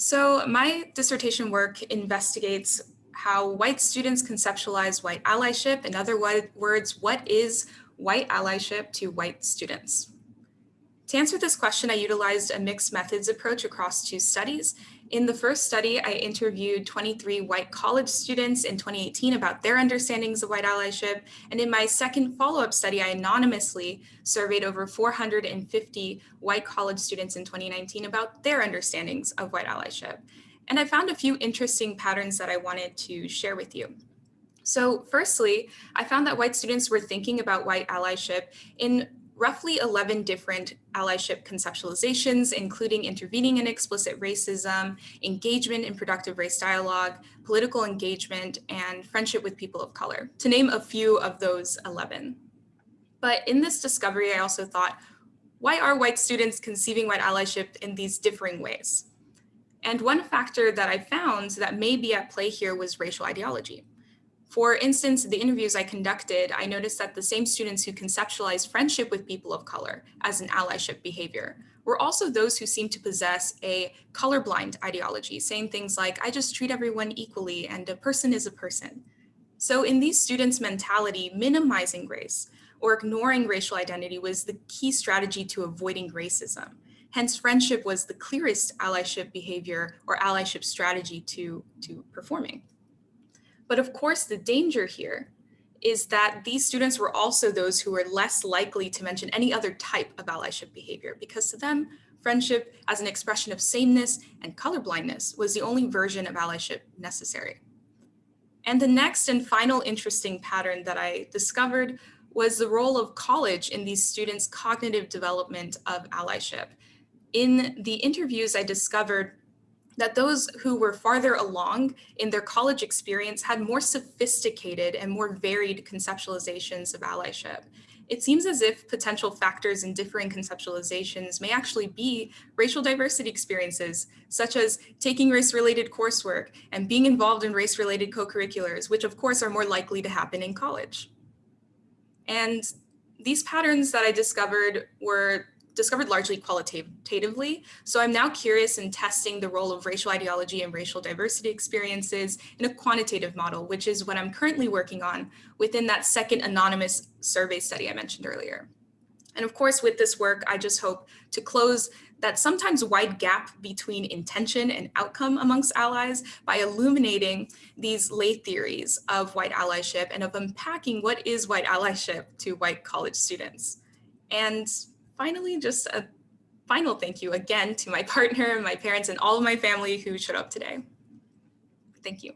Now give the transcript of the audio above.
So my dissertation work investigates how white students conceptualize white allyship. In other words, what is white allyship to white students? To answer this question, I utilized a mixed methods approach across two studies. In the first study, I interviewed 23 white college students in 2018 about their understandings of white allyship. And in my second follow-up study, I anonymously surveyed over 450 white college students in 2019 about their understandings of white allyship. And I found a few interesting patterns that I wanted to share with you. So firstly, I found that white students were thinking about white allyship in roughly 11 different allyship conceptualizations, including intervening in explicit racism, engagement in productive race dialogue, political engagement, and friendship with people of color, to name a few of those 11. But in this discovery, I also thought, why are white students conceiving white allyship in these differing ways? And one factor that I found that may be at play here was racial ideology. For instance, the interviews I conducted, I noticed that the same students who conceptualized friendship with people of color as an allyship behavior were also those who seemed to possess a colorblind ideology, saying things like, I just treat everyone equally and a person is a person. So in these students' mentality, minimizing race or ignoring racial identity was the key strategy to avoiding racism. Hence, friendship was the clearest allyship behavior or allyship strategy to, to performing. But of course, the danger here is that these students were also those who were less likely to mention any other type of allyship behavior because to them, friendship as an expression of sameness and colorblindness was the only version of allyship necessary. And the next and final interesting pattern that I discovered was the role of college in these students' cognitive development of allyship. In the interviews, I discovered that those who were farther along in their college experience had more sophisticated and more varied conceptualizations of allyship. It seems as if potential factors in differing conceptualizations may actually be racial diversity experiences, such as taking race-related coursework and being involved in race-related co-curriculars, which of course are more likely to happen in college. And these patterns that I discovered were discovered largely qualitatively. So I'm now curious in testing the role of racial ideology and racial diversity experiences in a quantitative model, which is what I'm currently working on within that second anonymous survey study I mentioned earlier. And of course, with this work, I just hope to close that sometimes wide gap between intention and outcome amongst allies by illuminating these lay theories of white allyship and of unpacking what is white allyship to white college students. And finally, just a final thank you again to my partner, my parents, and all of my family who showed up today. Thank you.